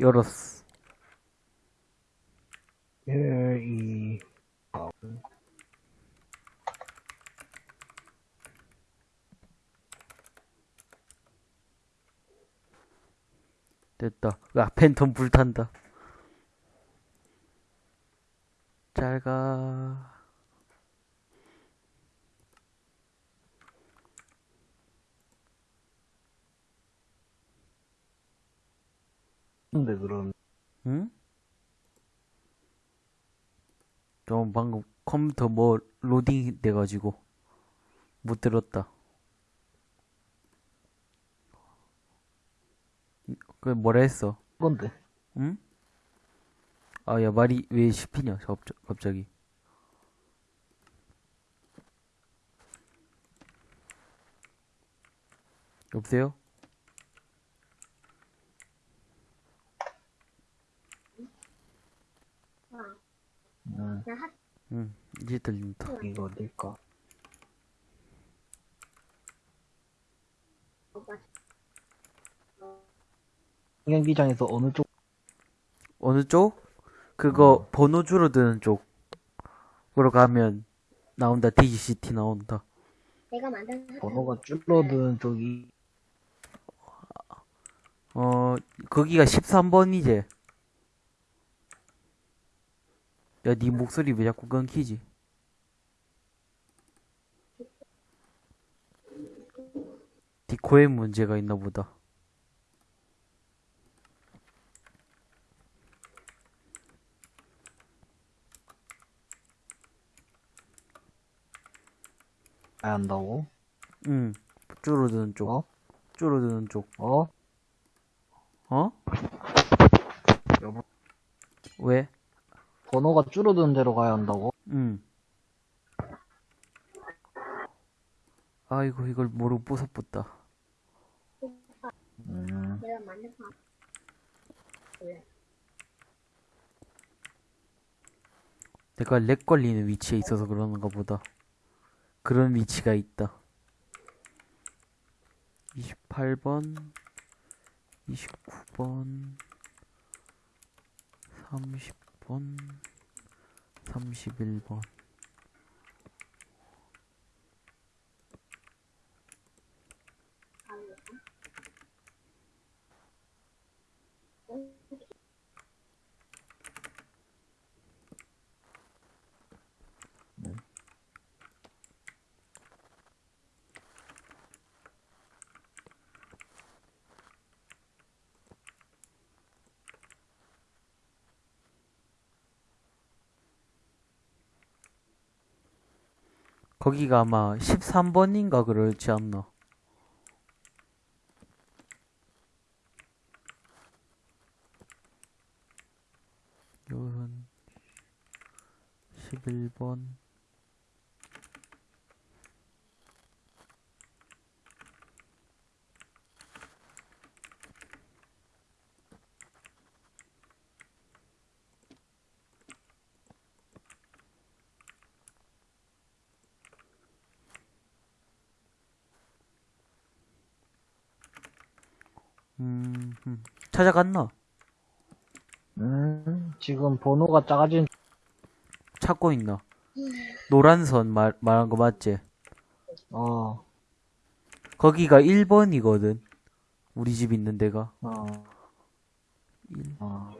열었어. 1, 2, 4, 됐다. 아, 팬텀 불탄다. 잘 가. 근데 그럼 응? 좀 방금 컴퓨터 뭐 로딩 돼가지고 못 들었다. 그 뭐라 했어? 건데 응? 아, 야, 말이 왜 씹히냐, 갑자- 갑자기. 여보세요? 음, 응, 이제 들린다. 이거 어딜까? 경기장에서 어느 쪽 어느 쪽? 그거 번호 줄어드는 쪽으로 가면 나온다. DGCT 나온다. 내가 만든 번호가 줄어드는 쪽이 어, 거기가 13번이지. 야, 네 목소리 왜 자꾸 끊기지? 디코에 문제가 있나 보다. 가야 한다고? 응, 줄어드는 쪽. 어? 줄어드는 쪽. 어? 어? 여보. 왜? 번호가 줄어드는 대로 가야 한다고? 응. 아이고, 이걸 모르고 부숴붙다. 음, 내가 렉 걸리는 위치에 있어서 그러는가 보다. 그런 위치가 있다. 28번, 29번, 30번, 31번. 거기가 아마 13번인가 그렇지 않나? 요런 11번 음, 음. 찾아갔나? 음, 지금 번호가 작아진 찾고 있나? 노란 선 말, 말한 거 맞지? 어, 거기가 1번이거든. 우리 집 있는 데가. 어, 일. 어.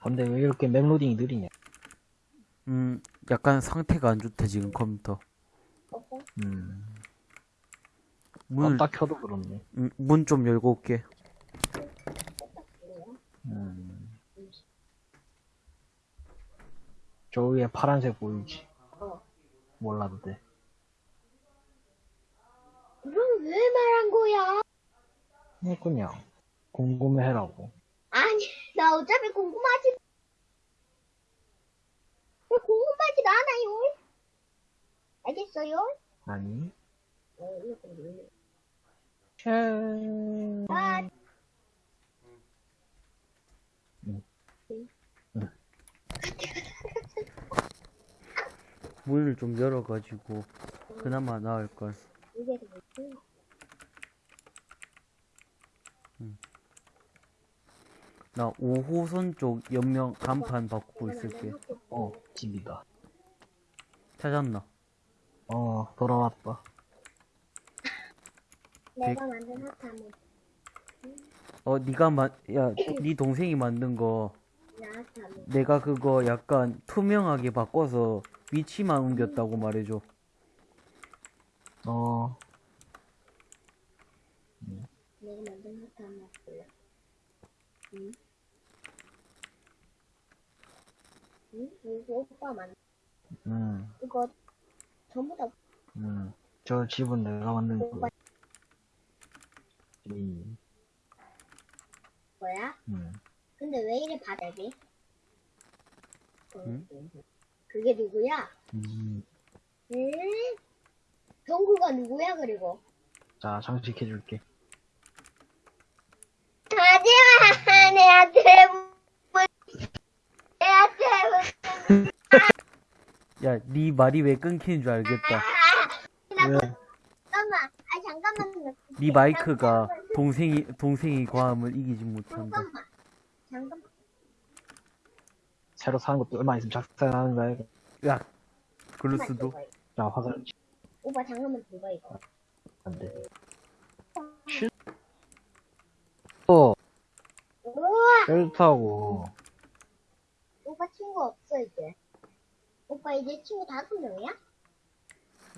근데 왜 이렇게 맵로딩이 느리냐? 음, 약간 상태가 안 좋대, 지금 컴퓨터. 음, 문을, 딱 켜도 그렇네. 음, 문좀 열고 올게. 음. 저 위에 파란색 보이지? 몰라도 돼. 그럼 왜 말한 거야? 네, 그냥 궁금해라고. 아니, 나 어차피 궁금하지. 왜 궁금하지도 않아요. 알겠어요? 아니. 어, 이거 좀. 아, 문을 좀 열어가지고 그나마 나을 걸. 이게 더 뭐지? 나 5호선 쪽 옆면 간판 바꾸고 있을게. 어, 집이다. 찾았나? 어, 돌아왔다. 내가 만든 한번 어, 니가 만, 야, 니 동생이 만든 거, 내가 그거 약간 투명하게 바꿔서 위치만 옮겼다고 말해줘. 어, 내가 만든 볼래? 응? 응? 이거 오빠 만 음, 이거 전부 다 음. 저 집은 내가 만든 오빠 거. 음, 거야? 음. 근데 왜 이래 바닥이? 응? 그게 누구야? 음. 응? 정구가 누구야 그리고? 자, 장식해줄게. 하지마 내 아들 야, 니 말이 왜 끊기는 줄 알겠다. 왜? 잠깐만 아 잠깐만 니 마이크가 동생이, 동생이 과음을 이기지 못한다. 잠깐만 잠깐만 새로 사는 것도 얼마 있으면 작살나는 거야. 이거. 야, 그럴 수도. 자, 화살 오빠 잠깐만 들봐 이거 안 돼. 실. 어, 우와 싫다고. 오빠 친구 없어 이제 오빠 이제 친구 다섯 명이야?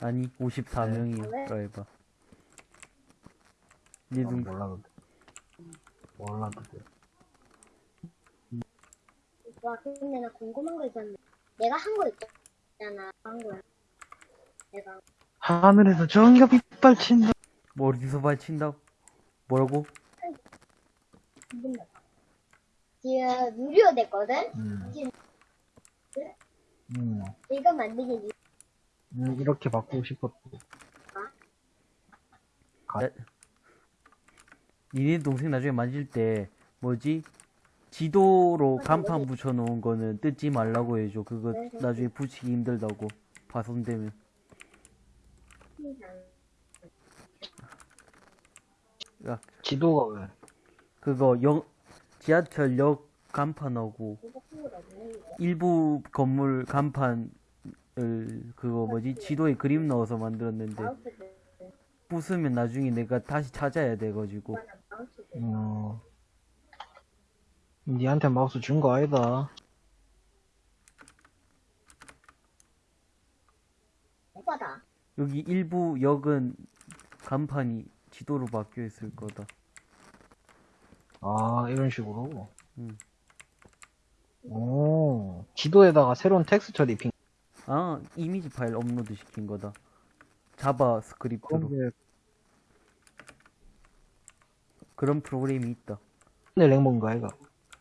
아니, 54명이라 해봐. 니 어, 동, 몰라도 돼. 몰라도 돼. 오빠 근데 나 궁금한 거 있었는데 내가 한 거 있잖아 한 거야 내가 하늘에서 전기가 빗발친다. 뭐 어디서 발친다? 뭐라고? 지금 무료 됐거든? 음. 지금 음. 이거 만들기 유- 음, 이렇게 바꾸고 싶었고. 니네 동생 나중에 만질 때 뭐지? 지도로 간판 붙여놓은 거는 뜯지 말라고 해줘. 그거 나중에 붙이기 힘들다고. 파손되면. 야, 지도가 왜? 그거 역, 지하철역 간판하고 일부 건물 간판을 그거 뭐지? 지도에 그림 넣어서 만들었는데 부수면 나중에 내가 다시 찾아야 돼가지고. 어. 니한테 마우스 준 거 아니다. 오빠다 여기 일부 역은 간판이 지도로 바뀌어 있을 거다. 아, 이런 식으로. 음. 오, 지도에다가 새로운 텍스처 입힌. 아, 이미지 파일 업로드 시킨 거다. 자바 스크립트로. 그런데, 그런 프로그램이 있다. 내 랭몬가, 이가.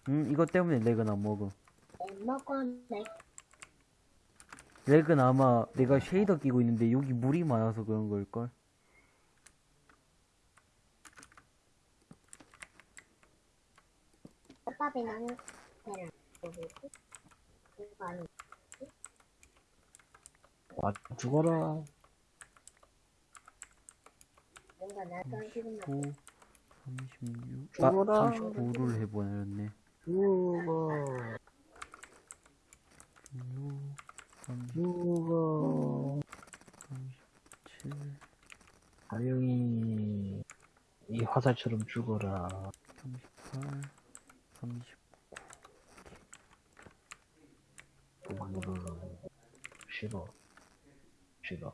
음, 이것 때문에 렉은 안 먹음. 먹었네 렉은 아마 내가 쉐이더 끼고 있는데 여기 물이 많아서 그런 걸걸? 오빠 배는 배는 뭐지? 이거 아니 아, 죽어라. 뭔가 나도 지금 9, 36, 죽어라. 아, 39를 해버렸네. 죽어. 6, 37, 죽어. 다영이, 이 화살처럼 죽어라. 38, 39. 싫어. 싫어.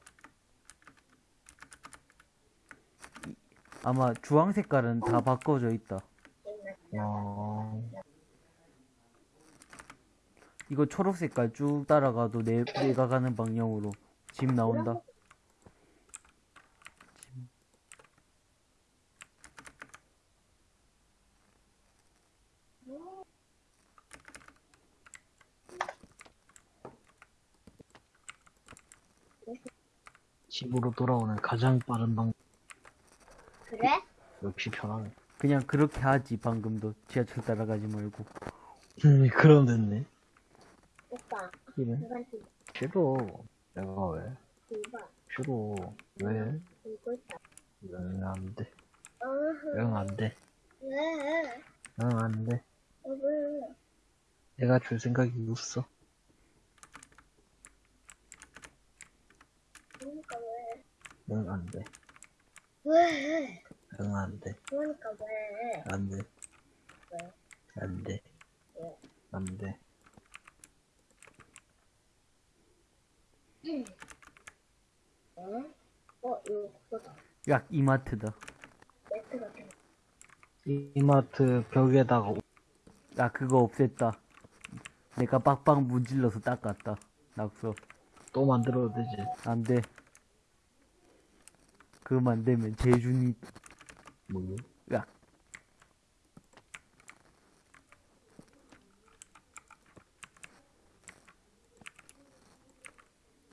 아마 주황 색깔은 다 바꿔져 있다. 어, 이거 초록 색깔 쭉 따라가도 내, 내가 가는 방향으로 집 나온다. 집으로 돌아오는 가장 빠른 방, 그래? 역시 편하네. 그냥 그렇게 하지 방금도 지하철 따라가지 말고. 음, 그럼 됐네. 오빠 좀 싫어. 내가 왜? 이봐. 싫어. 왜? 이거 있다. 응, 안 돼. 어허. 응, 안 돼. 왜? 응, 안 돼. 왜? 내가 줄 생각이 없어. 그러니까 왜? 응, 안 돼. 왜? 응, 안 돼. 그러니까 왜? 안 돼. 왜? 안 돼. 왜? 안 돼. 어? 어, 이거 그거다. 야 이마트다 매트 같은 거. 이- 이마트 벽에다가 오- 야 그거 없앴다 내가 빡빡 문질러서 닦았다 낙서 또 만들어도 되지. 안돼 그거 만들면 재준이 뭐?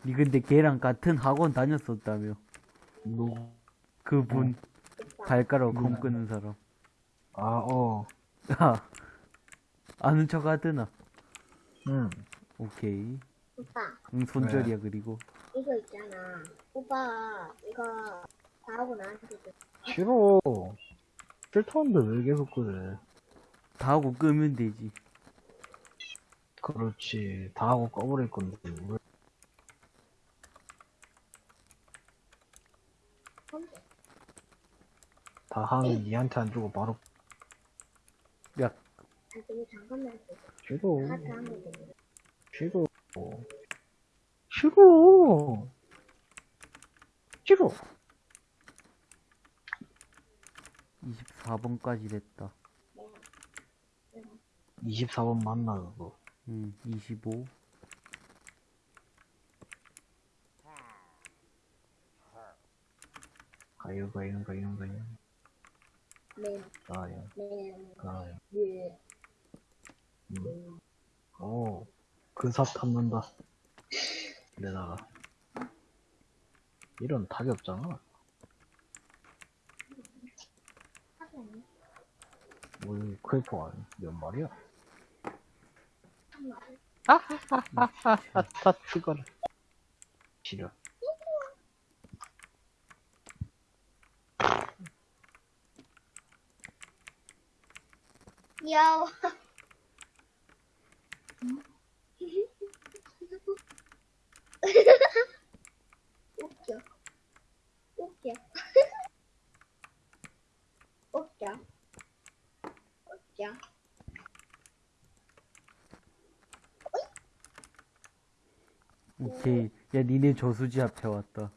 야니 근데 걔랑 같은 학원 다녔었다며 누구? 그분 오빠. 발가락 음. 검 끄는 사람 아, 어. 야 아는 척 하드나 응. 오케이 오빠, 응 손절이야 그리고 이거 있잖아. 오빠, 이거 다 하고 나한테 줘. 싫어. 싫다는데 왜 계속 그래? 다 하고 끄면 되지 그렇지. 다 하고 꺼버릴 건데. 왜? 다 하면 니한테 안 주고 바로 야 아, 근데 잠깐만. 싫어. 돼. 싫어. 싫어. 싫어. 24번까지 됐다 24번 만나, 그거. 응 25. 가요, 가요, 가요, 가요. 네, 가요, 네, 가요. 네. 음. 오, 근사 탐는다. 내다가. 이런 답이 없잖아. 카드 아니야? 뭘 크리퍼 아니? 몇 말이야? 잠깐만. 아따, 죽어라. 싫어. 귀여워. 웃겨. 웃겨. 웃겨. 웃겨. 오케이. 야, 니네 저수지 앞에 왔다.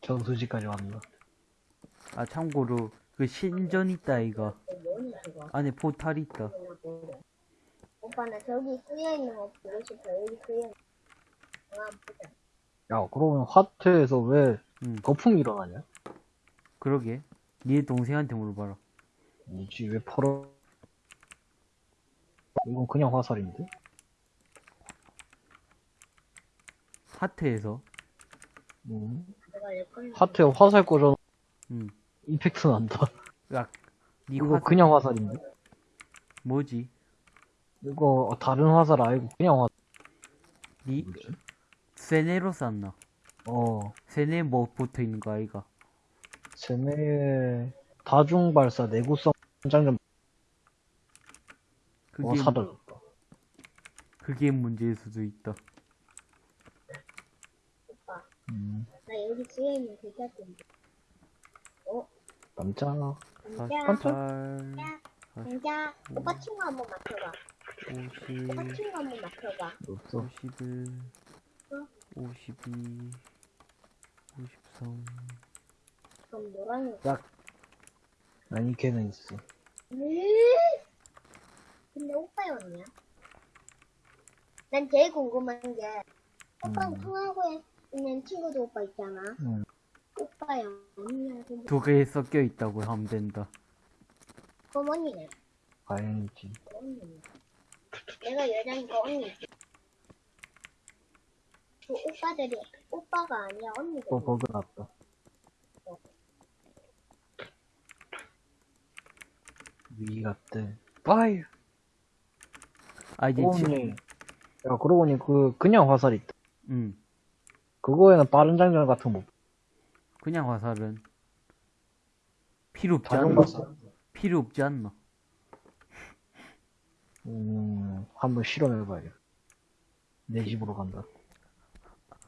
정수지까지 왔나? 아, 참고로, 그 신전 있다, 그거? 안에 포탈 있다. 오빠 나 저기 쓰여 있는 거 보고 싶어. 여기 쓰여 있는 거. 아, 보자. 야, 그러면 화트에서 왜 응, 거품이 일어나냐? 그러게. 니네 동생한테 물어봐라. 뭐지, 왜 퍼러? 이건 그냥 화살인데? 하트에서. 음. 하트에 화살 꽂아 응. 임팩트 난다. 야, 니 이거 화, 그냥 화살인데? 뭐지? 이거 다른 화살 아니고 그냥 화살. 니? 세네로 쌌나? 어, 세네 뭐 붙어 있는 거 아이가? 쟤네 다중 발사 내구성 장전 그게, 어 사라졌다. 그게 문제일 수도 있다. 오빠. 음, 나 여기 쓰여 있는 글자 좀. 어? 남자 남자. 깜짝. 남자. 오빠 친구 한번 맡아봐. 50, 오빠 친구 한번 맡아봐. 없어. 51, 52, 53. 그럼 노란색. 아니 걔는 있어. 왜? 근데 오빠였냐? 난 제일 궁금한 게 오빠랑 음. 통화하고 있는 친구도 오빠 있잖아. 응. 오빠야 언니야 두 개 섞여 있다고 하면 된다. 그럼 언니네. 다행이지. 언니네. 내가 여자니까 언니지. 그 오빠들이 오빠가 아니야 언니들. 또 버그 났다. 위 같대. 빠이. 아, 이제 그러고 지, 보니, 야 그러고 보니 그 그냥 화살 있다. 응. 그거에는 빠른 장전 같은 거 못. 그냥 화살은 필요 없지 않나? 필요 없지 않나? 음, 한번 실험해봐야겠다. 내 집으로 간다.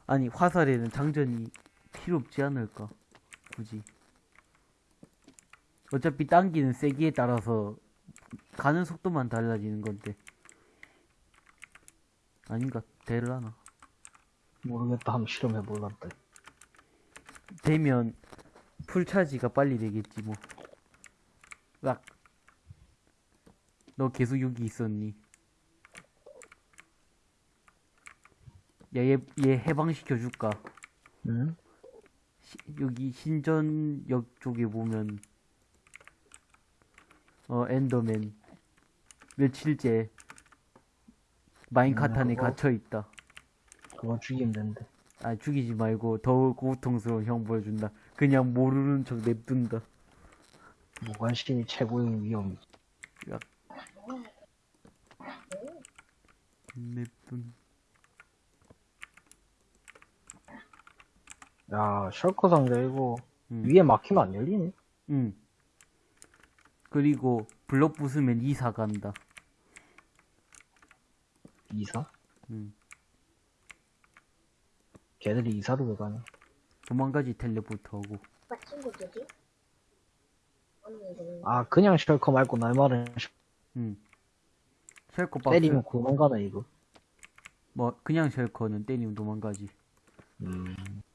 아니 화살에는 장전이 필요 없지 않을까? 굳이. 어차피 당기는 세기에 따라서 가는 속도만 달라지는 건데. 아닌가? 되려나? 모르겠다. 한번 실험해 볼란다. 되면 풀차지가 빨리 되겠지 뭐. 락. 너 계속 여기 있었니? 야, 얘, 얘 해방시켜 줄까? 응? 시- 여기 신전역 쪽에 보면 어 엔더맨 며칠째 마인카트 음, 안에 그거? 갇혀 있다. 그건 죽이면 되는데. 아 죽이지 말고 더 고통스러운 형 보여준다. 그냥 모르는 척 냅둔다. 무관심이 최고의 위험이지. 냅둔. 야, 셜커 상자 이거 음. 위에 막히면 안 열리네. 응. 그리고 블럭 부수면 이사 간다. 이사? 응. 걔들이 이사를 왜 가냐? 도망가지 텔레포트하고. 아, 그냥 셜커 말고 날 말은 셜- 응. 쉘커 박스. 때리면 도망가네, 이거. 뭐 그냥 쉘커는 때리면 도망가지. 음,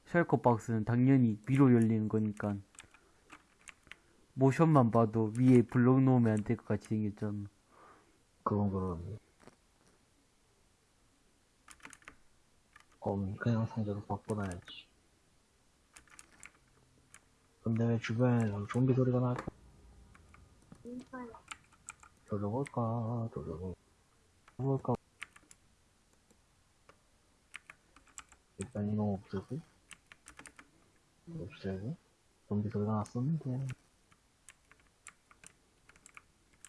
쉘커 박스는 당연히 위로 열리는 거니까 모션만 봐도 위에 블록 놓으면 안 될 것 같이 생겼잖아. 그건 그러네. 그럼 그냥 상자로 바꿔놔야지. 근데 왜 주변에서 좀비 소리가 날까? 돌려볼까? 돌려볼까? 돌려볼까? 일단 이놈 없애고 없애고 좀비 소리가 났었는데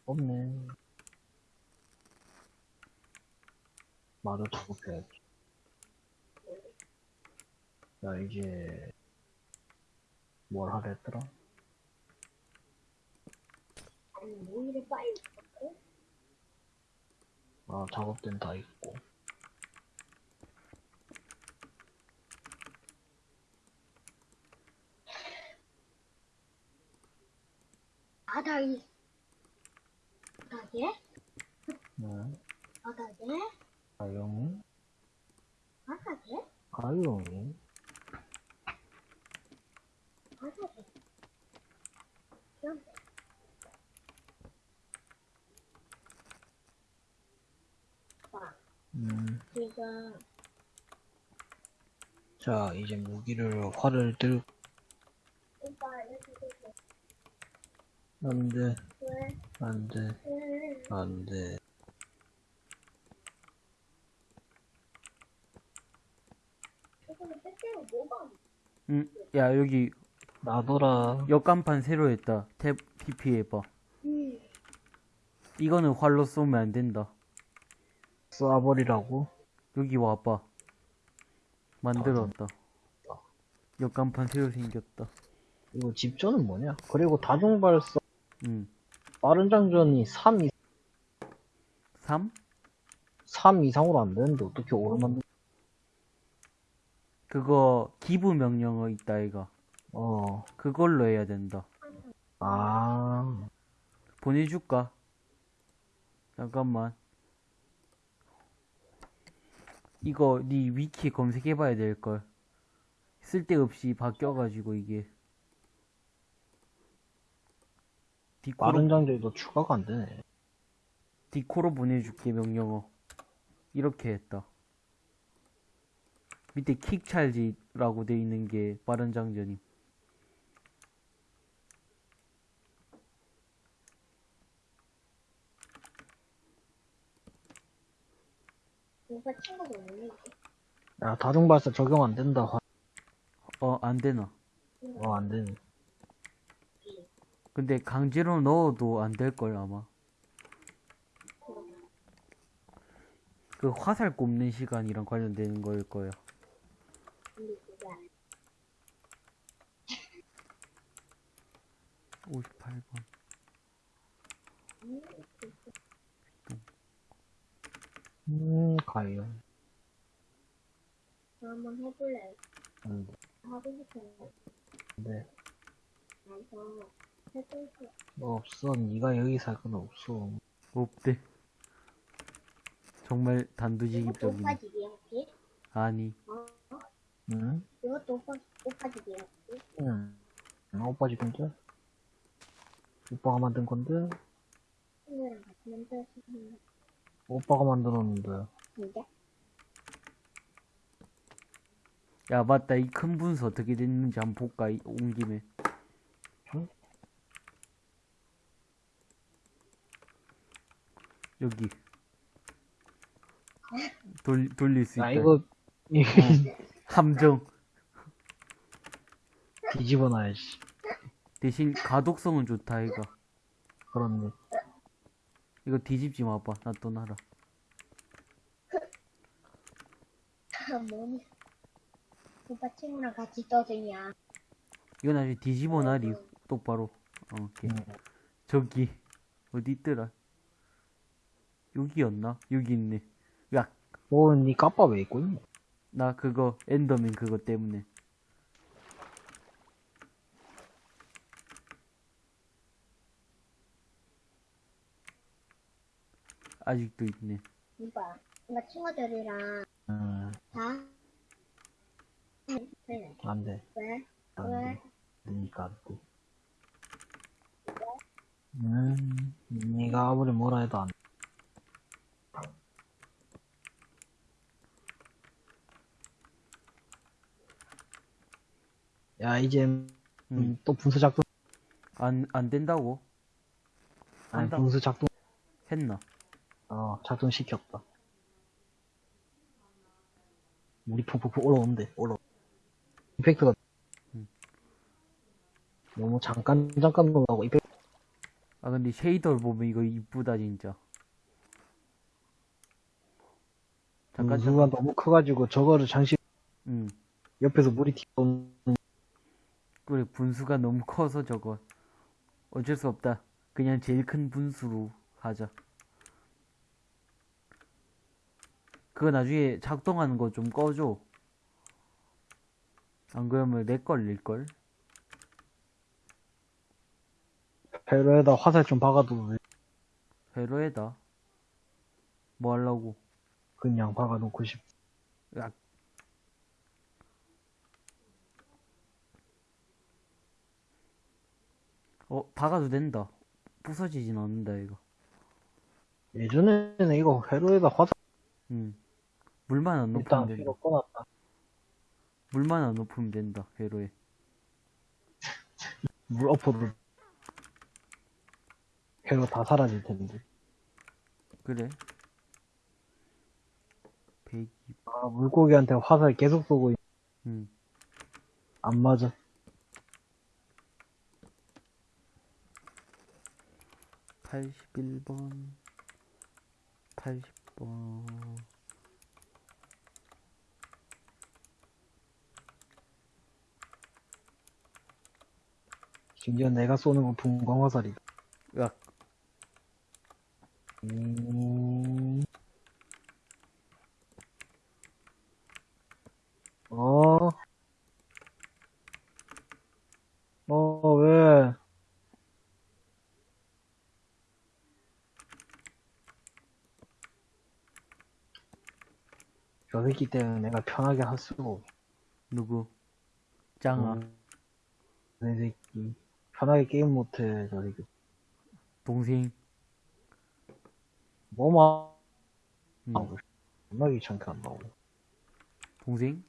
없네 말을 작업해야지 야 이제 뭘 하랬더라? 아니, 뭐 이래 빨리. 아 작업대는 다 있고 바닥이. 바닥에? 네 바닥에? 가용이 바닥에? 가용이 바닥에. 오빠, 음. 지금 자 이제 무기를 활을 들고 오빠 이렇게 되고 안돼 왜? 안돼 왜? 안돼 응. 야 여기 놔둬라 역간판 새로 했다. 탭 PP 해봐. 음. 이거는 활로 쏘면 안 된다. 쏴버리라고 여기 와봐. 만들었다. 역간판 새로 생겼다. 이거 집전은 뭐냐 그리고 다중발사 응. 빠른 장전이 3, 3? 3 이상으로 안 되는데 어떻게 오르만 그거 기부 명령어 있다 이가. 어, 그걸로 해야 된다. 아, 보내줄까? 잠깐만. 이거 네 위키에 검색해봐야 될걸. 쓸데없이 바뀌어가지고 이게. 디코로, 빠른 장전도 추가가 안 되네. 디코로 보내줄게 명령어. 이렇게 했다. 밑에 킥 찰지라고 돼 있는 게 빠른 장전임. 친구가 없는데. 야, 다중발사 적용 안 된다. 화- 어, 안 되나? 어, 안 되네. 근데 강제로 넣어도 안 될걸 아마 그 화살 꼽는 시간이랑 관련되는 거일 아니야. 58번. 음, 가요. 저 한번 해볼래. 안 돼. 하고 싶어요. 네. 그래서 해볼게. 뭐 없어. 네가 여기 살 건 없어. 없대. 정말 이것도 단도직입적이네. 오빠지기 혹시? 아니, 어? 응? 이것도 오빠, 오빠지기 혹시? 응. 응, 오빠 집 건데? 오빠가 만든 건데? 친구랑 같이 만들었으면 오빠가 만들었는데. 진짜? 야, 맞다. 이 큰 분수 어떻게 됐는지 한번 볼까? 이- 온 김에. 여기. 돌, 돌릴 수 있다. 야, 이거, 이 함정. 뒤집어 놔야지. 대신 가독성은 좋다, 이거. 그렇네. 이거 뒤집지 마봐. 나또 놔라. 아, 뭐니? 오빠 친구랑 같이 떠드냐? 이거 나중에 뒤집어 놔리. 똑바로. 어, 오케이. 응. 저기. 어디 있더라? 여기였나? 여기 있네. 야, 어, 니 까빠 왜 입고 있노? 나 그거, 엔더맨 그거 때문에. 아직도 있네. 오빠, 오빠 친구들이랑 응, 다? 네. 안 돼. 왜? 안 왜? 돼. 니가 안 돼. 음, 니가 아무리 뭐라 해도 안 돼. 야, 이제, 음, 응. 또 분수 작동, 안, 안 된다고? 아니, 한다. 분수 작동, 했나? 어, 작동시켰다. 물이 푹푹푹 올라오는데, 올라 이펙트가, 음. 너무 잠깐, 잠깐 올라오고, 이펙트, 아, 근데 쉐이더를 보면 이거 이쁘다, 진짜. 잠깐, 분수가 너무 커가지고, 저거를 장식, 응. 옆에서 물이 튀어오는, 그래, 분수가 너무 커서 저거. 어쩔 수 없다. 그냥 제일 큰 분수로 하자. 그거 나중에 작동하는 거 좀 꺼줘. 안 그러면 렉 걸릴걸? 배로에다 화살 좀 박아도 돼. 회로에다. 뭐 하려고? 그냥 박아놓고 싶. 야. 어, 박아도 된다. 부서지진 않는다, 이거. 예전에는 이거 회로에다 화살 응. 물만 안 높으면 된다. 회로 꺼놨다. 물만 안 높으면 된다, 회로에. 물 엎어도 회로 다 사라질 텐데. 그래. 102. 아, 물고기한테 화살 계속 쏘고 있... 응. 안 맞아. 팔십일 번 팔십 번 심지어 내가 쏘는 건 분광 화살이다. 야, 음... 어? 어, 왜? 저 새끼 때문에 내가 편하게 없어. 누구? 짱아. 음, 내 새끼. 편하게 게임 못해, 저 새끼. 동생. 뭐만 응. 하고 존나 귀찮게 한다고. 동생?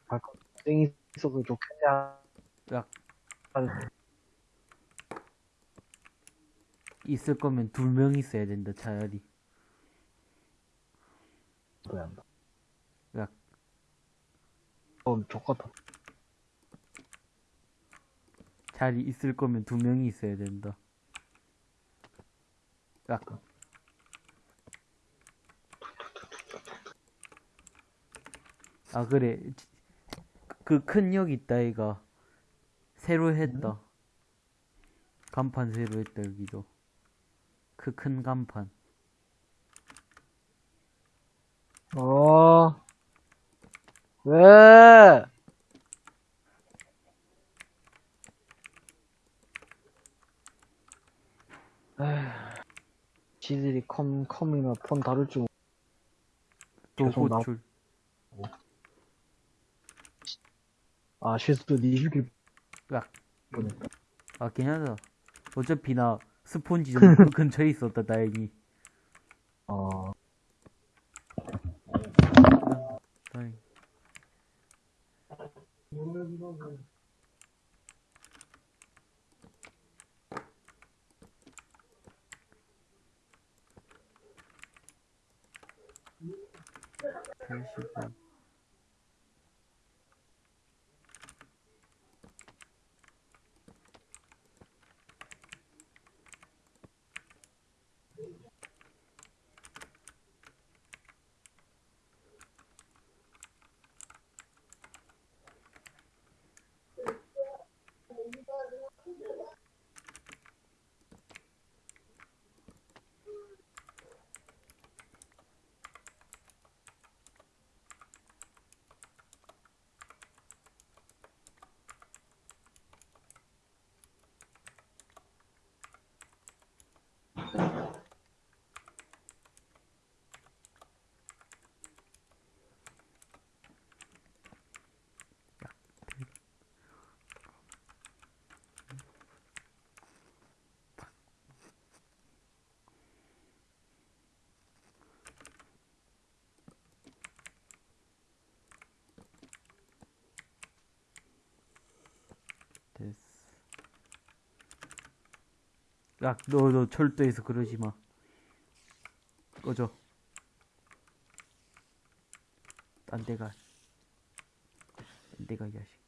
땡이 있어도 좋겠냐? 야, 하는데. 있을 거면 두 명 있어야 된다, 차라리. 그래야 한다. 야. 어, 족같아. 자리 있을 거면 두 명이 있어야 된다. 야. 아, 그래. 지- 그큰 역 있다 이가 새로 했다 간판 새로 했다 여기도 그 큰 간판 어. 왜? 에휴, 지들이 컴, 컴이나 폰 다룰 줄, 계속 나- 호출 아, 실수도 니 죽일 야. 뻔했다. 아 괜찮아 어차피 나 스폰지 좀그 근처에 있었다 다행히 어, 다행 팔십오 됐어. 야, 너, 너 철도에서 그러지 마. 꺼져. 딴 데 가. 딴 데 가, 이 자식.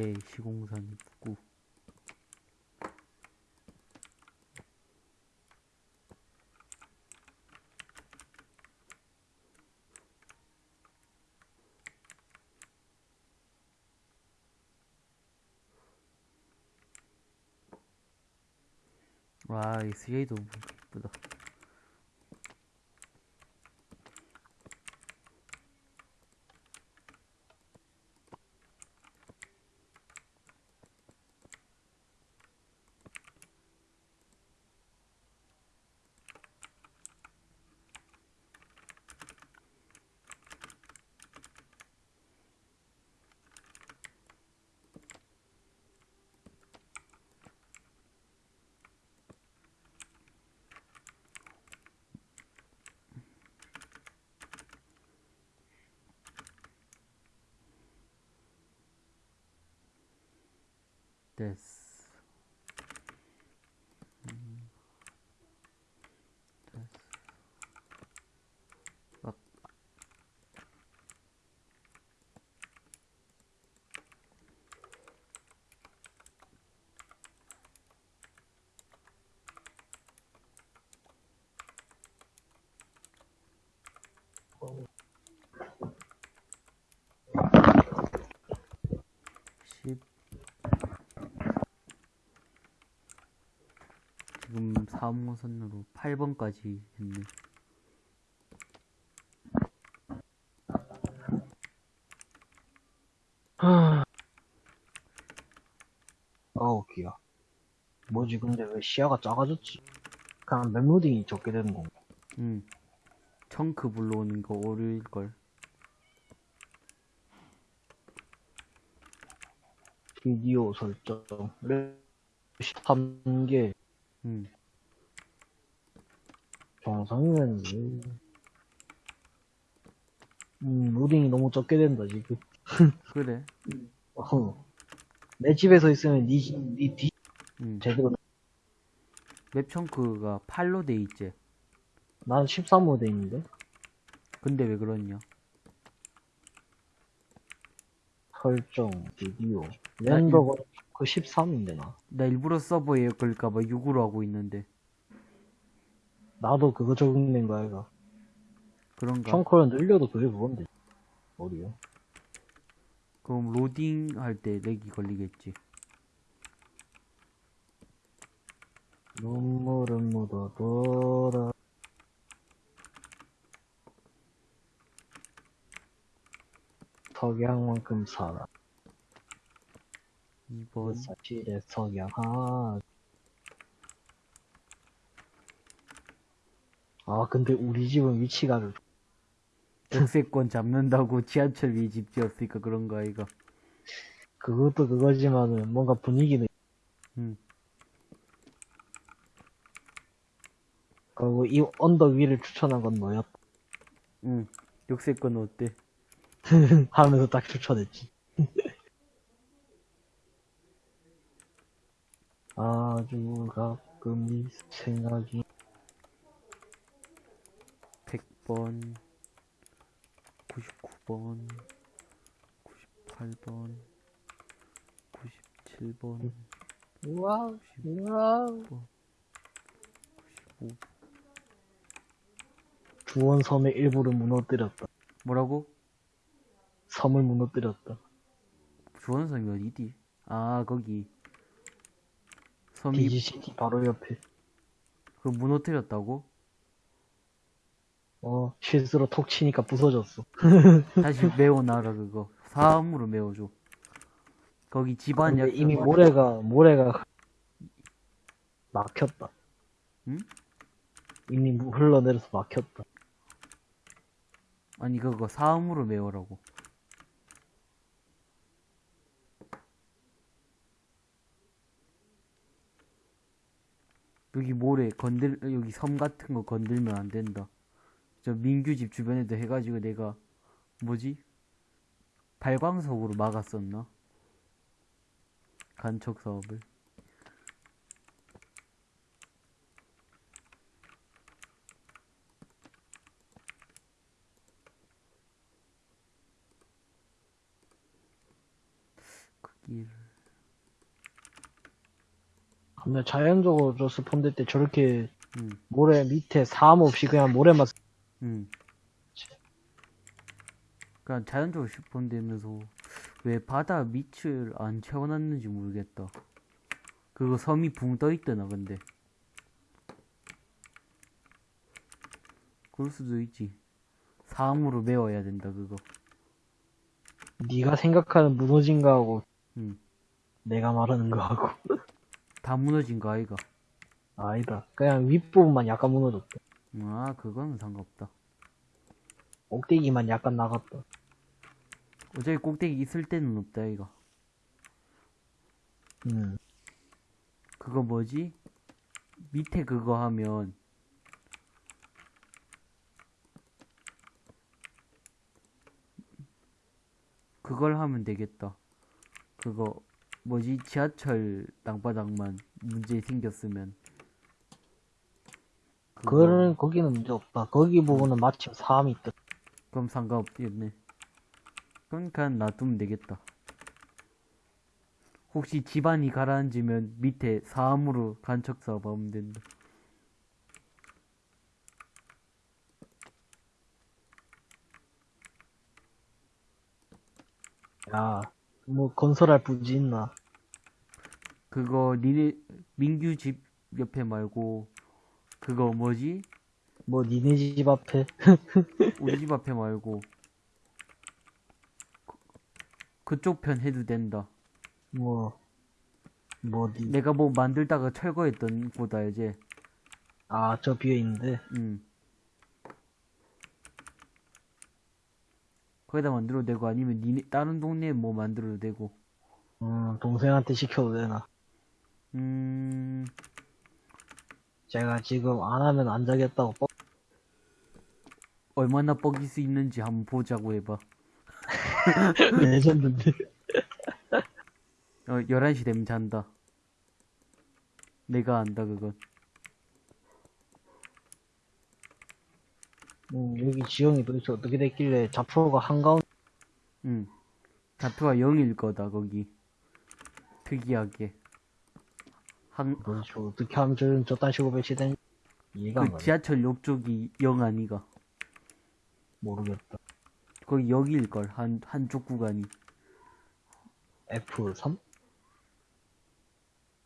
개 시공산 입구. 와, 이 스웨이도 이쁘다. 됐어. 음. 됐어. 막. 십. 지금 4호선으로 8번까지 했네. 아우, 귀야. 뭐지, 근데 왜 시야가 작아졌지? 그냥 맵로딩이 적게 되는 건가? 응. 청크 불러오는 거 오류일걸. 비디오 설정. 13개 응. 정상이면, 음, 로딩이 너무 적게 된다, 지금. 그래. 어. 내 집에서 있으면 니, 집- 니 뒤, 음. 제대로, 맵 청크가 8로 돼 있지. 난 13호 돼 있는데? 근데 왜 그러냐? 설정, 비디오. 나 렌더가 그 13인데, 나. 나 일부러 서버에 걸까봐 6으로 하고 있는데. 나도 그거 적용된 거야, 이거. 그런가? 청커를 늘려도 그게 그건데. 어디요? 그럼 로딩 할 때 렉이 걸리겠지. 눈물은 묻어둬라. 석양만큼 살아. 2번. 사실의 석양 하. 아 근데 우리 집은 위치가 좀- 역세권 잡는다고 지하철 위 집 지었으니까 그런 거 아이가. 그것도 그거지만은 뭔가 분위기는. 음. 그리고 이 언덕 위를 추천한 건 너였다. 응. 역세권 어때? 하면서 딱 추천했지. 아주 가끔 이 생각이 100번, 99번, 98번, 97번, 우와 우와 95번. 주원섬의 일부를 무너뜨렸다. 뭐라고? 섬을 무너뜨렸다. 주원섬이 어디디? 아, 거기. 섬이 바로 옆에. 그 무너뜨렸다고? 어 실수로 톡 치니까 부서졌어. 다시 메워놔라, 그거. 사암으로 메워줘. 거기 집안 약 이미 모래가 모래가 막혔다. 응? 이미 물 흘러내려서 막혔다. 아니, 그거 사암으로 메워라고. 여기 모래 건들, 여기 섬 같은 거 건들면 안 된다. 저 민규 집 주변에도 해가지고 내가, 뭐지? 발광석으로 막았었나? 간척 사업을. 그 길. 근데 자연적으로 저 스폰될 때 저렇게 응, 모래 밑에 사암 없이 그냥 모래만 쓰- 응. 그냥 자연적으로 슈폰되면서 왜 바다 밑을 안 채워놨는지 모르겠다. 그거 섬이 붕 떠있더나 근데. 그럴 수도 있지. 사암으로 메워야 된다 그거. 네가 생각하는 무너진 거하고 응. 내가 말하는 거하고 다 무너진 거 아이가. 아니다. 그냥 윗부분만 약간 무너졌다. 아 그거는 상관없다. 꼭대기만 약간 나갔다. 어차피 꼭대기 있을 때는 없다 이가. 음. 그거 뭐지? 밑에 그거 하면 그걸 하면 되겠다. 그거 뭐지? 지하철 땅바닥만 문제 생겼으면 그거- 그거는 거기는 문제 없다. 거기 부분은 마침 사암이 있다. 그럼 상관없겠네. 그러니까 놔두면 되겠다. 혹시 집안이 가라앉으면 밑에 사암으로 간척 사업하면 된다. 야, 뭐 건설할 부지 있나? 그거 니네 민규 집 옆에 말고 그거 뭐지? 뭐 니네 집 앞에 우리 집 앞에 말고 그- 그쪽 편 해도 된다. 뭐 뭐, 니, 내가 뭐 만들다가 철거했던 곳 알지? 아, 저 비어 있는데. 응. 거기다 만들어도 되고 아니면 니네 다른 동네에 뭐 만들어도 되고. 음, 동생한테 시켜도 되나? 음, 제가 지금 안 하면 안 자겠다고 뻑 얼마나 뻑일 수 있는지 한번 보자고 해봐. 레전드인데. 어, 11시 되면 잔다. 내가 안다, 그건. 음, 여기 지형이 도대체 어떻게 됐길래 좌표가 한가운데 응. 좌표가 0일 거다, 거기. 특이하게. 한, 도대체 어떻게 하면 저런 저딴 식으로 배치된 이해가 안 그 가네. 지하철 욕 쪽이 0 아니가. 모르겠다. 거기 여기일걸, 한, 한쪽 구간이. F3?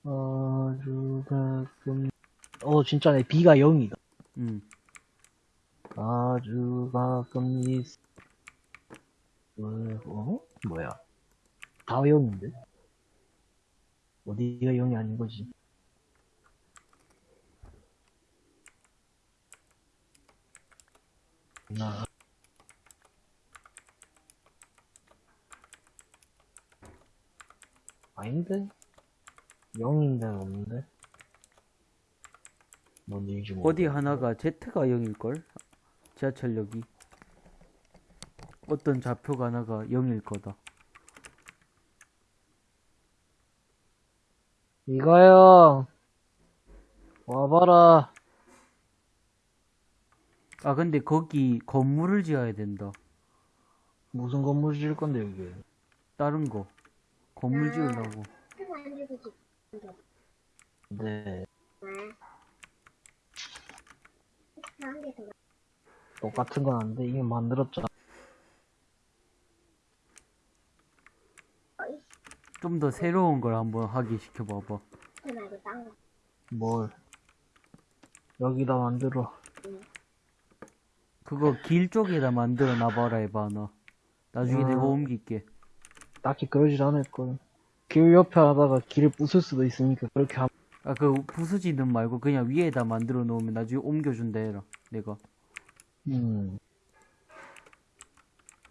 아주 가끔 어 진짜네 B가 0이다. 응. 아주 가끔 이 어? 뭐야? 다 0인데? 어디가 0이 아닌 거지? 나 아닌데? 0인데 없는데? 뭔 일인지 모르 어디 하나가 Z가 0일걸? 지하철역이. 어떤 좌표가 하나가 0일 거다. 이거요. 와봐라. 아, 근데 거기 건물을 지어야 된다. 무슨 건물 지을 건데, 여기. 다른 거. 건물 아. 지으려고. 네. 똑같은 건 안 돼. 이미 만들었잖아. 좀 더 새로운 걸 한번 하게 시켜봐봐. 그. 뭘. 여기다 만들어. 그거 길 쪽에다 만들어 놔봐라 해봐, 너. 나중에 아. 내가 옮길게. 딱히 그러질 않을걸. 길 옆에 하다가 길을 부술 수도 있으니까 그렇게 하면. 아, 그 부수지는 말고 그냥 위에다 만들어 놓으면 나중에 옮겨준다 해라. 내가. 음.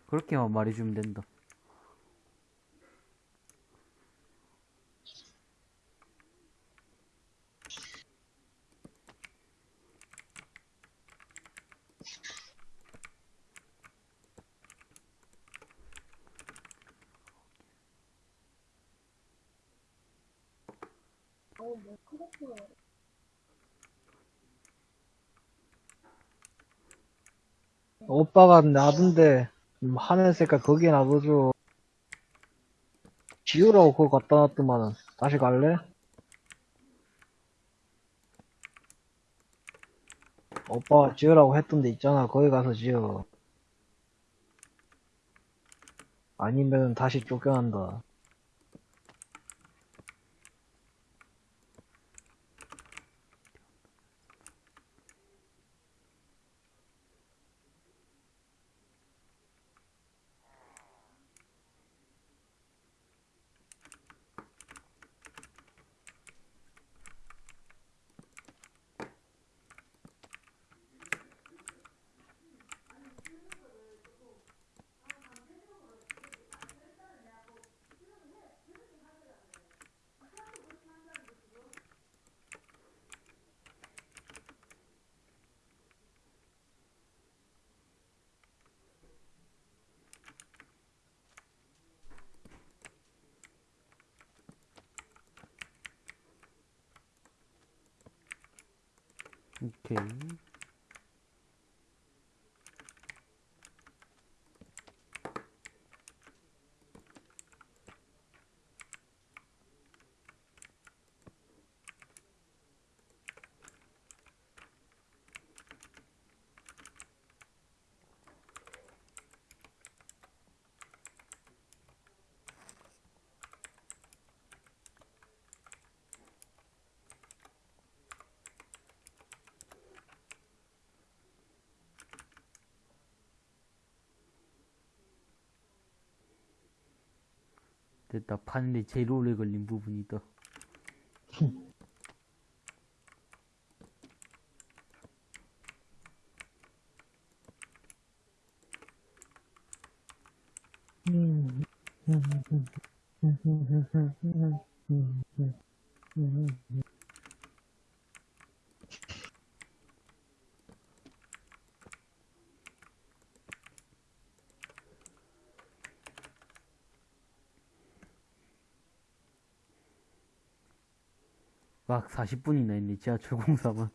그렇게만 말해주면 된다. 오빠가 음, 하늘 색깔 거기에 놔둬줘. 지우라고 그거 갖다 놨더만은. 다시 갈래? 오빠가 지으라고 했던 데 있잖아. 거기 가서 지어. 아니면 다시 쫓겨난다. 모르겠다. 파는데 제일 오래 걸린 부분이다. 막 40분이나 있네, 지하철 공사만.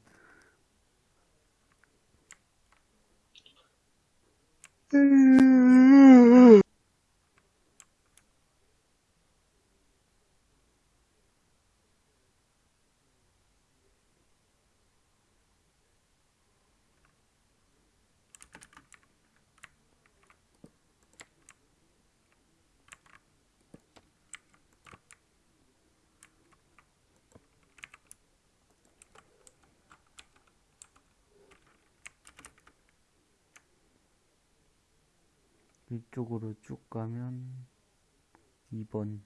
이쪽으로 쭉 가면 2번.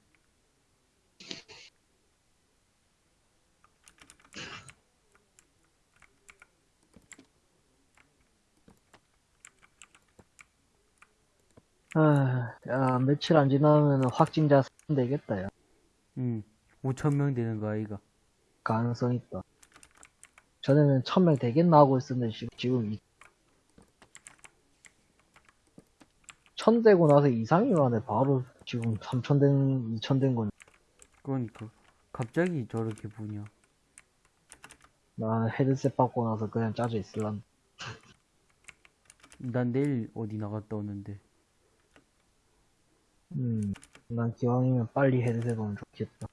아, 야, 며칠 안 지나면 확진자 선 되겠다, 야. 응. 5천명 되는 거 아이가. 가능성 있다. 전에는 1000명 되겠나 하고 있었는데, 지금, 지금, 이... 1000 되고 나서 이상이 만에 바로 지금 3000 된, 2000된 건, 그러니까. 갑자기 저렇게 보냐. 나 헤드셋 받고 나서 그냥 짜져 있을란. 난 내일 어디 나갔다 오는데. 음, 난 기왕이면 빨리 헤드셋 오면 좋겠다.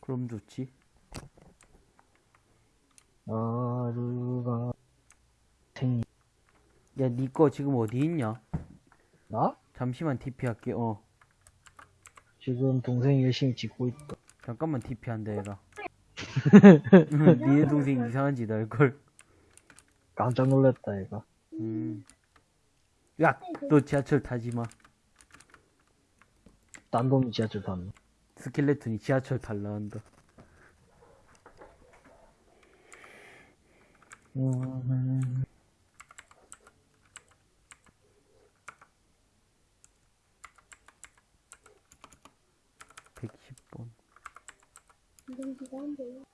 그럼 좋지. 하루가 생일. 야, 니거 지금 어디 있냐? 나? 잠시만 TP 할게. 어. 지금 동생이 열심히 짓고 있다. 잠깐만 TP 한다 해라. 니네 동생 이상한 짓 할걸. 깜짝 놀랐다, 얘가. 음. 야, 너 지하철 타지 마. 딴 놈이 지하철 탔네. 스켈레톤이 지하철 탈라 한다. 음, 110번. 이동기가 안 돼요.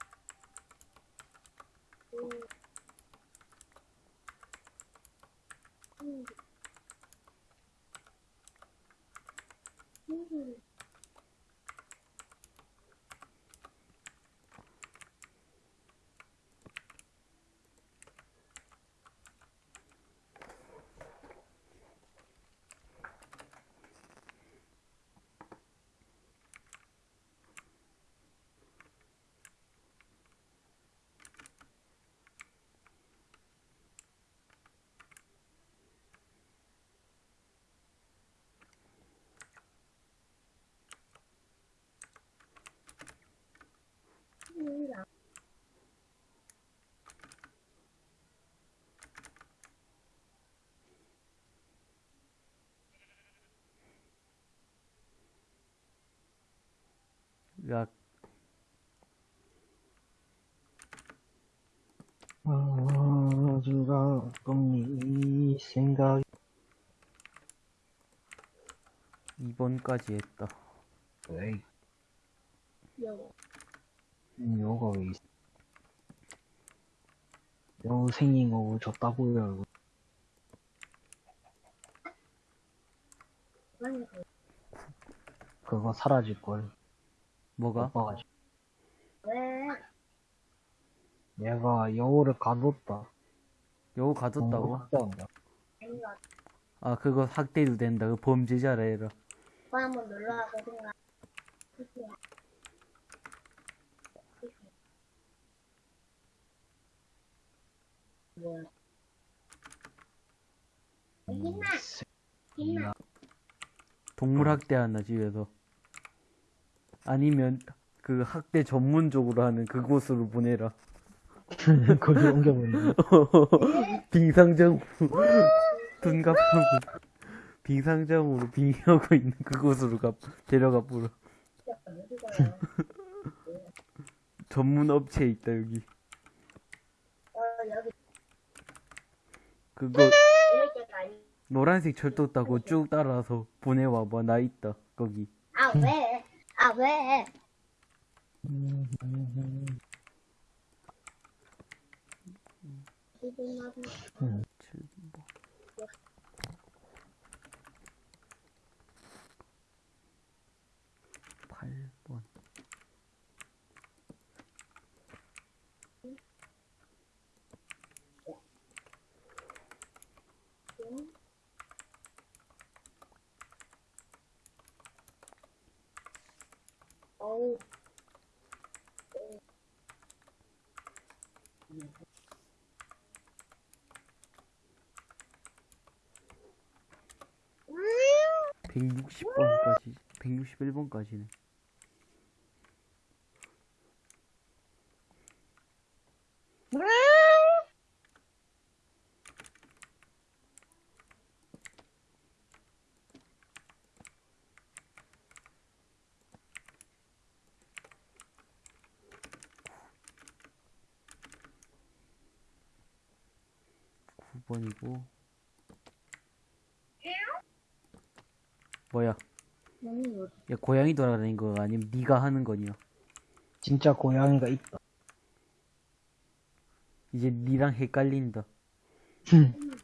Hmm. 야, 아주가 꿈이 생각이 2번까지 했다. 에이 요. 음, 요가 왜 있어 요 생긴 거 줬다고요 이거. 아니, 그거 사라질걸 뭐가? 오빠가지고 왜? 얘가 여우를 가뒀다 여우 가뒀다고? 학대한다 아니가 아, 그거 학대도 된다. 그 범죄자라 해라. 오빠 한번 놀러 와보든가. 그치? 뭐야? 힘나! 힘나! 동물 학대하나, 집에서. 아니면, 그 학대 전문적으로 하는 그곳으로 보내라. 거기 옮겨보내 빙상점, 둔갑하고, 빙상점으로 빙의하고 있는 그곳으로 가, 데려가 보라. 전문 업체에 있다, 여기. 그거. 노란색 철도 타고 쭉 따라서 보내와봐. 나 있다, 거기. 아, 왜? 아, 왜? 기분 나쁜 7번. 8번. 어우. 음. 160번까지 161번까지 네 번이고. 뭐야? 너무 뭐야 고양이 돌아다니는 거 아니면 네가 하는 거냐 진짜 고양이가 있다. 이제 니랑 헷갈린다.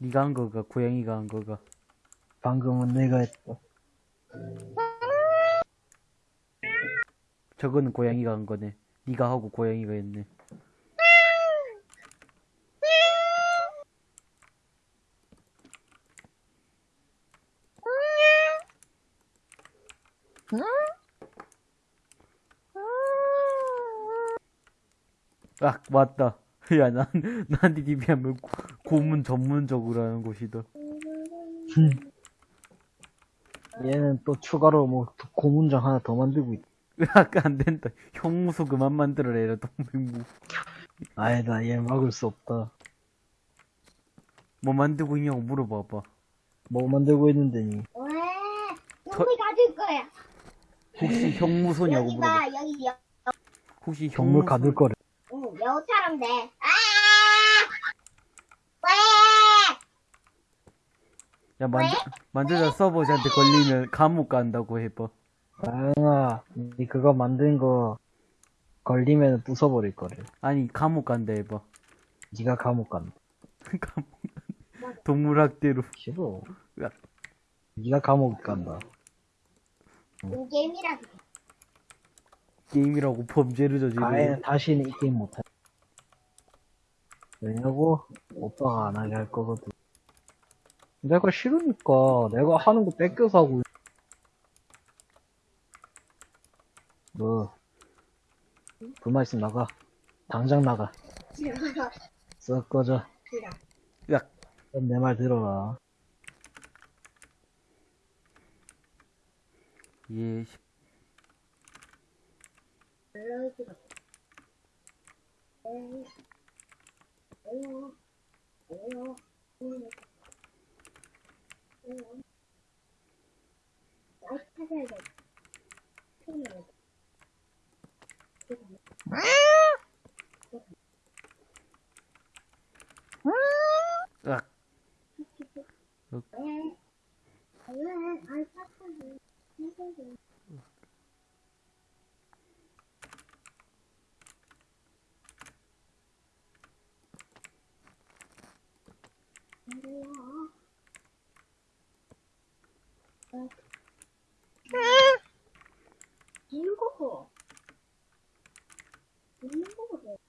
네가 한 거가 고양이가 한 거가. 방금은 내가 했다. 저거는 고양이가 한 거네. 네가 하고 고양이가 했네. 아 맞다. 야난 나한테 비하면 고문 전문적으로 하는 곳이다. 얘는 또 추가로 뭐 고문장 하나 더 만들고 있다. 아까 안 된다 형무소 그만 만들어내라 동맹무 아니다, 얘 막을 수 없다. 뭐 만들고 있냐고 물어봐봐 뭐 만들고 있는데, 니. 왜? 여기 가질 거야. 혹시 형무소냐고 여기 물어봐 봐, 여기 여, 혹시 형무소 가둘 거래. 응, 여우처럼 돼. 아! 왜? 야 만들 만들다 서버한테 걸리면 감옥 간다고 해봐 다영아, 니 그거 만든 거 걸리면 부숴버릴 거래. 아니 감옥 간다 해봐 니가 감옥 간다. 감옥 동물학대로 싫어. 야. 니가 감옥 간다. 이 게임이라도. 게임이라고 범죄를 저지르 가해는 다시는 이 게임 못해. 왜냐고? 오빠가 안 하게 할 거거든. 내가 싫으니까 내가 하는 거 뺏겨서 하고 있- 너 불만 있으면 나가. 당장 나가. 썩 꺼져. 야 내 말 들어라. 예. 아이, 찾아야 돼. 찾아야 돼. 으 어. 일곱. 일곱.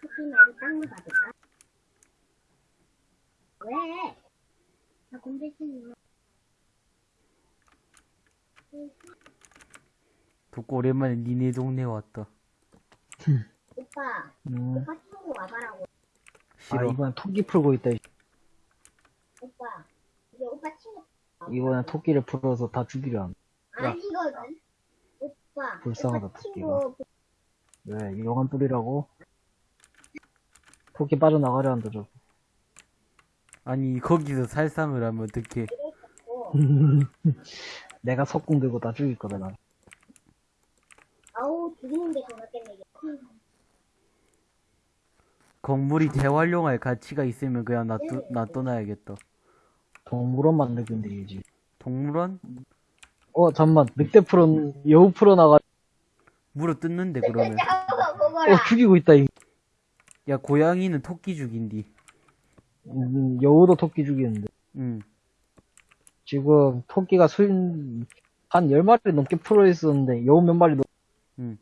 커피 말고 딴거 받을까? 왜? 나 싫어. 듣고 오랜만에 니네 동네 왔다 오빠, 음. 오빠 친구 와봐라고. 아, 싫어 이번엔 토끼 풀고 있다. 이 오빠, 이제 오빠 친구. 이번엔 토끼를 풀어서 다 죽이려 한다. 아니거든. 오빠, 불쌍하다, 친구 왜? 용암 뿌리라고? 토끼 빠져나가려 한다, 저. 아니 거기서 살상을 하면 어떡해 고 내가 석궁 들고 다 죽일 거다, 나. 아우, 죽이는 게 더 낫겠네, 이게. 건물이 재활용할 가치가 있으면 그냥 놔둬, 놔둬놔야겠다 동물원 있는데, 이지. 동물원? 어, 잠만. 늑대 풀은, 여우 풀어나가, 물어 뜯는데 그러면. 어, 죽이고 있다, 이. 야 고양이는 토끼 죽인디 음, 여우도 토끼 죽이는데. 응 지금, 토끼가 술, 한 10마리 넘게 풀어 있었는데, 여우 몇 마리 넘, 응.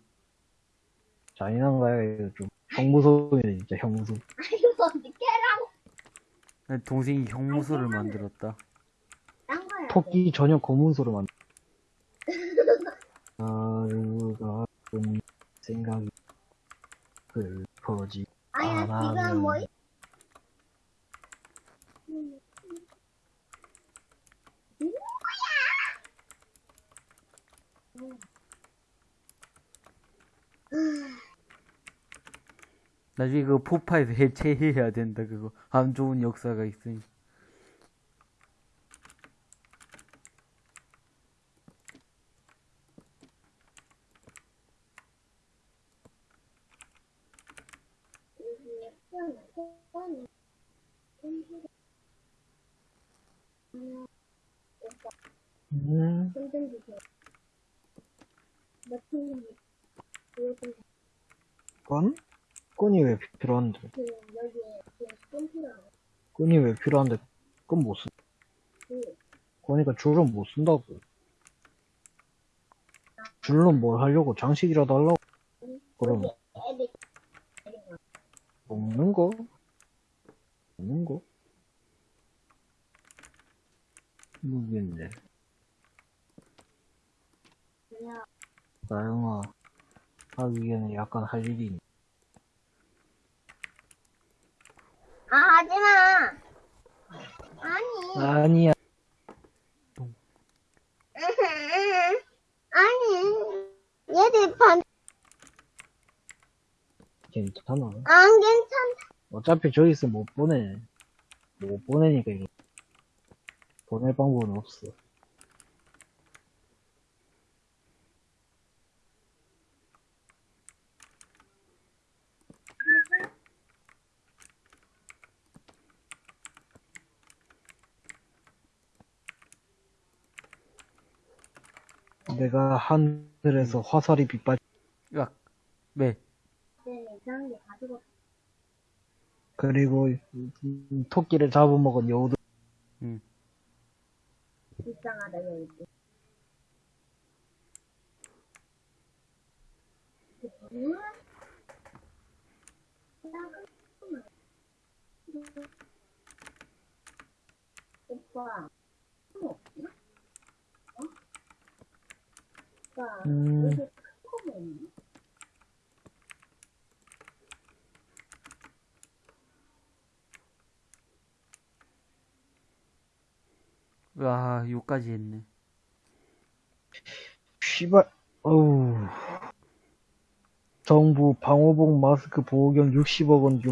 잔인한가요, 이거 좀. 형무소이네, 진짜, 형무소. 이거 어떻게 해라고 내 동생이 형무소를 만들었다. 딴 거야 토끼 전용 검문소를 만들. 하루가 은 생각이 슬퍼지. 아야 안 지금 뭐 나중에 그거 포파에서 해체해야 된다, 그거. 안 좋은 역사가 있으니. 음, 건? 끈이 왜 필요한데? 끈이 왜 필요한데? 끈 못 쓴. 그 그러니까 줄은 못 쓴다고. 줄로 뭘 하려고? 장식이라도 하려고? 애들 먹는 거? 먹는 거? 모르겠네. 나영아, 하기에는 약간 할 일이 있네. 아 하지마 아니 아니야. 아니 얘들 반 괜찮아. 안 괜찮다 어차피 저기 있으면 못 보내. 못 보내니까 이거. 보낼 방법은 없어. 내가 하늘에서 화살이 빗발? 네, 이상한 게 가지고 그리고 음, 토끼를 잡아먹은. 불쌍하다 여기 음? 오빠 뭐 없나? 어? 오빠 음. 여기 큰거 있니? 와, 요 까지 했네. 씨발, 어우. 정부 방호복 마스크 보호경 60억 원 중,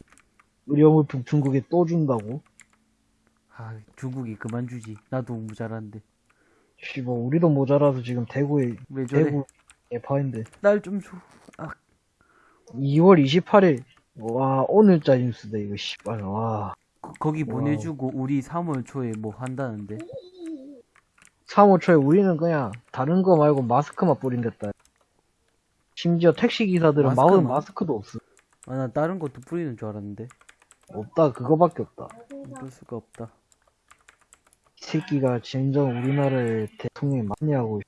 의료물품 중국에 또 준다고? 아, 중국이 그만 주지. 나도 모자란데. 씨발, 우리도 모자라서 지금 대구에, 왜 저래? 대구 예파인데. 날 좀 줘. 아, 2월 28일, 와, 오늘자 뉴스다, 이거, 씨발, 와. 거, 와우. 보내주고 우리 3월 초에 뭐 한다는데. 3월 초에 우리는 그냥, 다른 거 말고 마스크만 뿌린댔다. 심지어 택시기사들은 마스크만? 마스크도 없어. 아, 나 다른 것도 뿌리는 줄 알았는데. 없다, 그거밖에 없다. 볼 수가 없다. 이 새끼가 진정 우리나라의 대통령이 맞냐고.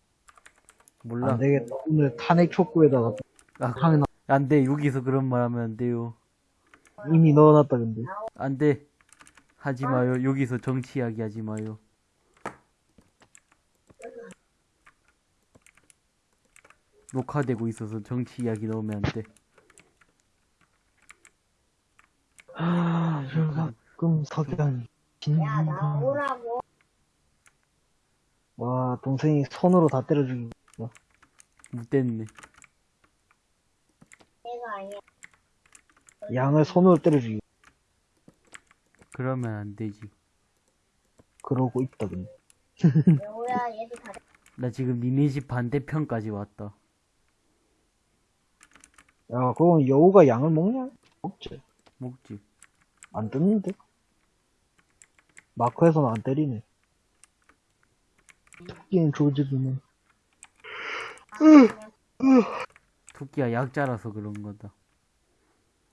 몰라. 안 되겠다. 오늘 탄핵 촉구에다가 아, 하나 안 돼. 여기서 그런 말 하면 안 돼요. 이미 넣어놨다 근데. 안 돼. 하지 마요. 여기서 정치 이야기 하지 마요. 녹화되고 있어서 정치 이야기 넣으면 안 돼. 아, 저 가끔 석양. 야 나오라고 와, 동생이 손으로 다 때려 죽이고. 못 됐네. 내가 아니야 양을 손으로 때려 죽이고. 그러면 안 되지. 그러고 있다 근데. 여우야 얘도 다 나 지금 니네 집 반대편까지 왔다. 야, 그건 여우가 양을 먹냐? 먹지. 먹지. 안 뜯는데? 마크에서는 안 때리네. 토끼는 조지기네. 토끼가 약자라서 그런 거다.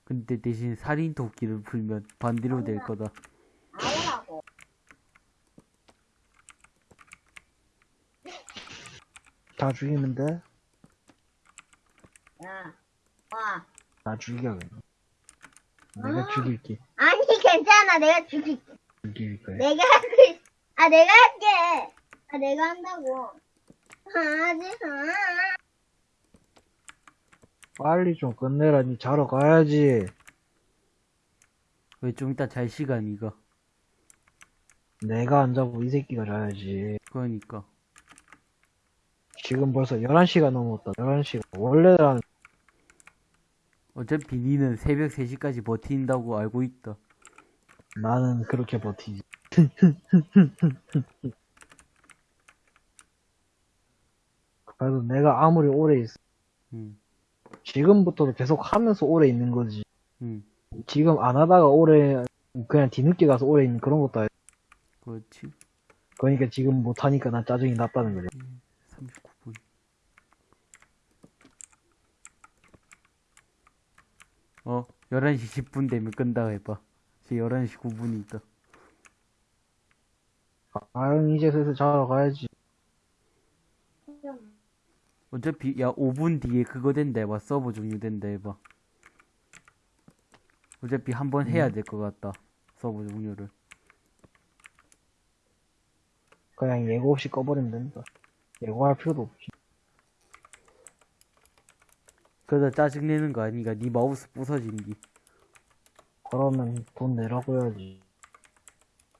근데 대신 살인 토끼를 풀면 반대로 될 거다. 다 죽이면 돼? 야 와다 죽여, 그냥. 내가 죽일게. 아니, 괜찮아. 내가 죽일게. 죽일 거야. 내가 있... 아, 내가 할게. 아, 내가 한다고. 하지 마. 빨리 좀 끝내라. 니 자러 가야지. 왜 좀 이따 잘 시간이가. 내가 안 자고 이 새끼가 자야지. 그러니까. 지금 벌써 11시가 넘었다. 11시가. 원래는 어차피 니는 새벽 3시까지 버틴다고 알고 있다. 나는 그렇게 버티지. 그래도 내가 아무리 오래 있어. 응, 지금부터도 계속 하면서 오래 있는 거지. 응, 지금 안 하다가 오래, 그냥 뒤늦게 가서 오래 있는 그런 것도 아니 그렇지. 그러니까 지금 못하니까 난 짜증이 났다는 거지. 39분. 어, 11시 10분 되면 끈다 해봐. 지금 11시 9분이 있다. 아, 이제 슬슬 자러 가야지. 어차피, 야, 5분 뒤에 그거 된다 해봐. 서버 종료된다 해봐. 어차피 한 번 해야 될 것 같다. 서버 종료를. 그냥 예고 없이 꺼버리면 된다. 예고할 필요도 없지. 그러다 짜증내는 거 아니가? 니 마우스 부서진디. 그러면 돈 내라고 해야지.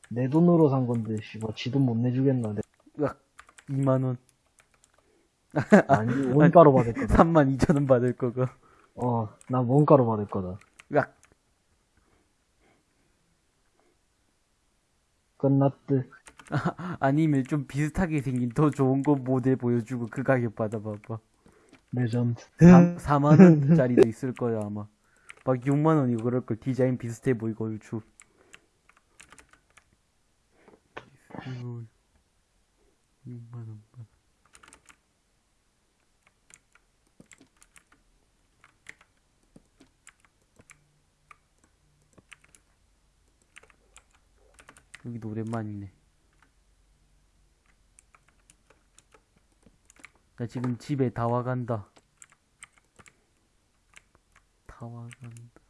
내 돈으로 산 건데, 씨발, 지돈 못 내주겠나. 내- 으악, 2만원. 아니, 원가로 받을 거다. 3만 2천원 받을 거가. 어, 난 원가로 받을 거다. 으악, 끝났듯. 아니면 좀 비슷하게 생긴 더 좋은 거 모델 보여주고 그 가격 받아봐봐. 레전드. 4, 만 원짜리도 있을 거야, 아마. 막 6만 원이고 그럴 걸. 디자인 비슷해 보이고, 얼추. 6만 원. 여기도 오랜만이네. 나 지금 집에 다 와간다. 다 와간다.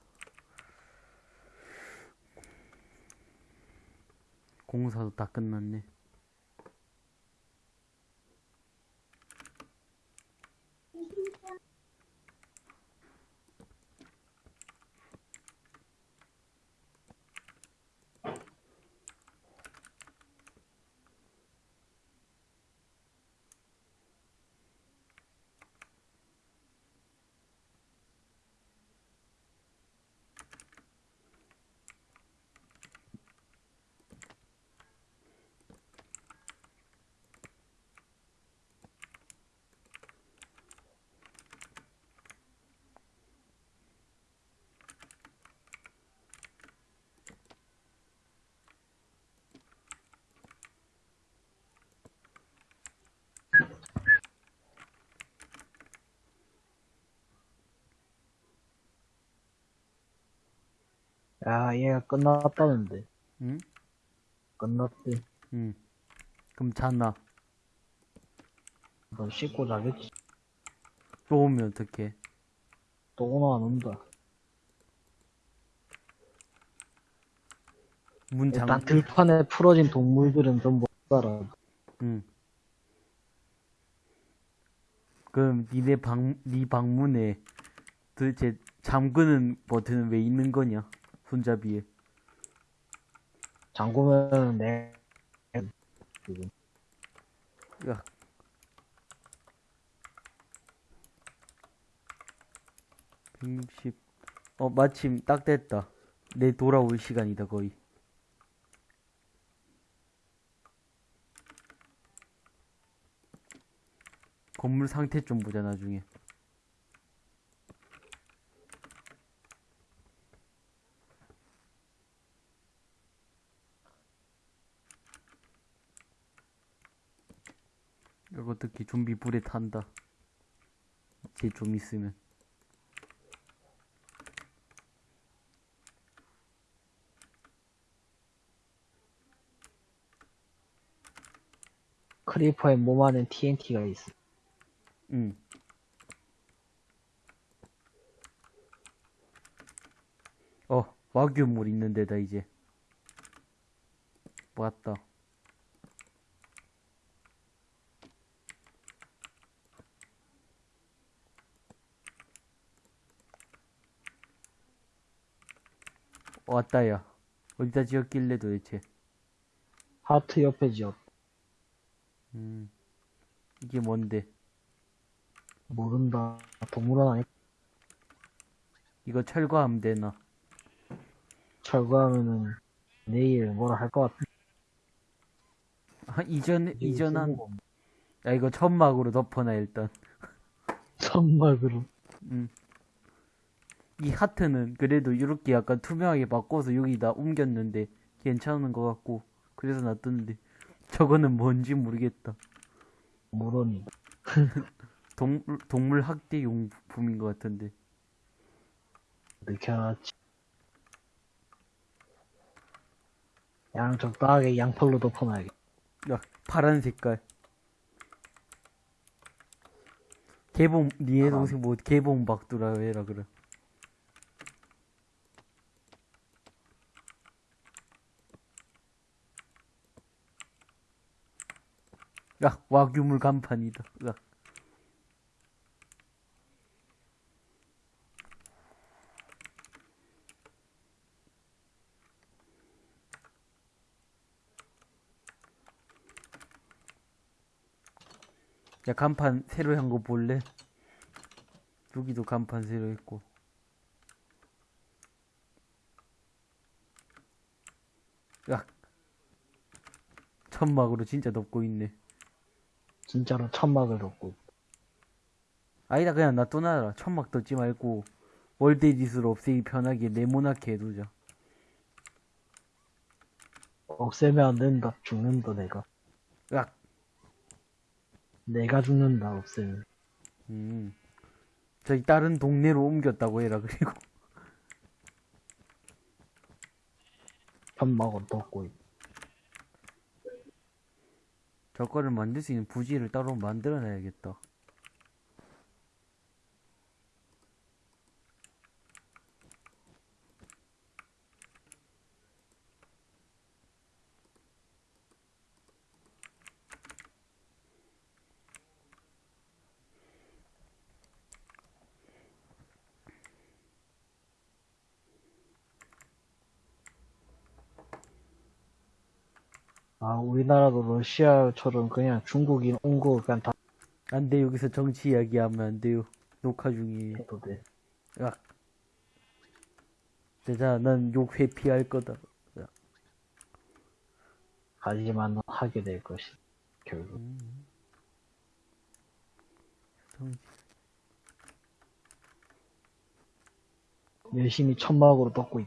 공사도 다 끝났네. 야, 얘가 끝났다는데. 응? 끝났대. 응. 그럼 잤나? 너 씻고 자겠지. 또 오면 어떡해? 또 오나 안 온다. 문 잠, 일단 들판에 풀어진 동물들은 좀 못 살아. 응. 그럼 니네 방, 니 방문에 도대체 잠그는 버튼은 왜 있는 거냐? 손잡이에. 잠그면 내, 지금. 야. 백육십. 어, 마침 딱 됐다. 내 돌아올 시간이다, 거의. 건물 상태 좀 보자, 나중에. 특히 좀비 불에 탄다. 이제 좀 있으면. 크리퍼의 몸 안에 TNT가 있어. 응. 어, 와규물 있는 데다 이제 맞다 왔다 야 어디다 지었길래 도대체 하트 옆에 지었. 음 이게 뭔데 모른다. 동물원 아니 이거 철거하면 되나 철거하면은 내일 뭐라 할 것 같아. 아, 이전 이전한 야 이거 천막으로 덮어놔 일단 정말으로 음. 이 하트는 그래도 이렇게 약간 투명하게 바꿔서 여기다 옮겼는데 괜찮은 것 같고 그래서 놔뒀는데 저거는 뭔지 모르겠다 모르니. 동, 동물 학대 용품인 것 같은데 늦게 알았지. 양 적당하게 양털로 덮어놔야겠다. 야 파란 색깔 개봉 니네 파란. 동생 뭐 개봉 박두라 해라 그래 야 와규물 간판이다 야. 야 간판 새로 한 거 볼래? 여기도 간판 새로 했고 야 천막으로 진짜 덮고 있네 진짜로 천막을 덮고. 아니다 그냥 놔둬놔라 천막 덮지 말고 월드에디스로 없애기 편하게 네모나게 해두자 없애면 안 된다. 죽는다, 내가. 야 내가 죽는다, 없애면. 음. 저기 다른 동네로 옮겼다고 해라 그리고 천막을 덮고. 있- 저거를 만들 수 있는 부지를 따로 만들어 놔야겠다 아, 우리나라도 러시아처럼 그냥 중국인 온 거 그냥 다 안 돼 여기서 정치 이야기하면 안 돼요 녹화 중이에요 해도 돼. 야 대자 난 욕 회피할 거다 하지만 넌 하게 될 것이. 결국. 정치. 열심히 천막으로 덮고 있